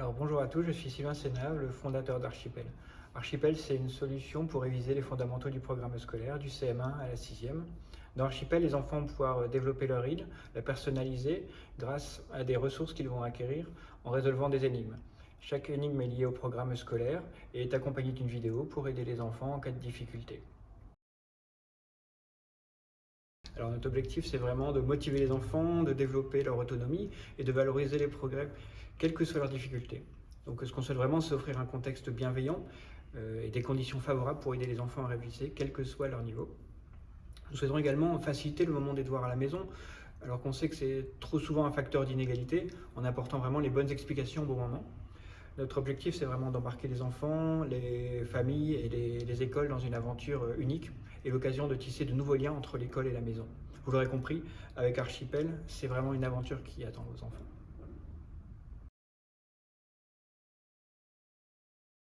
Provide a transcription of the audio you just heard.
Alors bonjour à tous, je suis Sylvain Sénave, le fondateur d'Archipel. Archipel, c'est une solution pour réviser les fondamentaux du programme scolaire, du CM1 à la 6e. Dans Archipel, les enfants vont pouvoir développer leur île, la personnaliser grâce à des ressources qu'ils vont acquérir en résolvant des énigmes. Chaque énigme est liée au programme scolaire et est accompagnée d'une vidéo pour aider les enfants en cas de difficulté. Alors notre objectif, c'est vraiment de motiver les enfants, de développer leur autonomie et de valoriser les progrès, quelles que soient leurs difficultés. Donc ce qu'on souhaite vraiment, c'est offrir un contexte bienveillant euh, et des conditions favorables pour aider les enfants à réviser, quel que soit leur niveau. Nous souhaitons également faciliter le moment des devoirs à la maison, alors qu'on sait que c'est trop souvent un facteur d'inégalité, en apportant vraiment les bonnes explications au bon moment. Notre objectif, c'est vraiment d'embarquer les enfants, les familles et les, écoles dans une aventure euh, unique et l'occasion de tisser de nouveaux liens entre l'école et la maison. Vous l'aurez compris, avec Archipel, c'est vraiment une aventure qui attend vos enfants.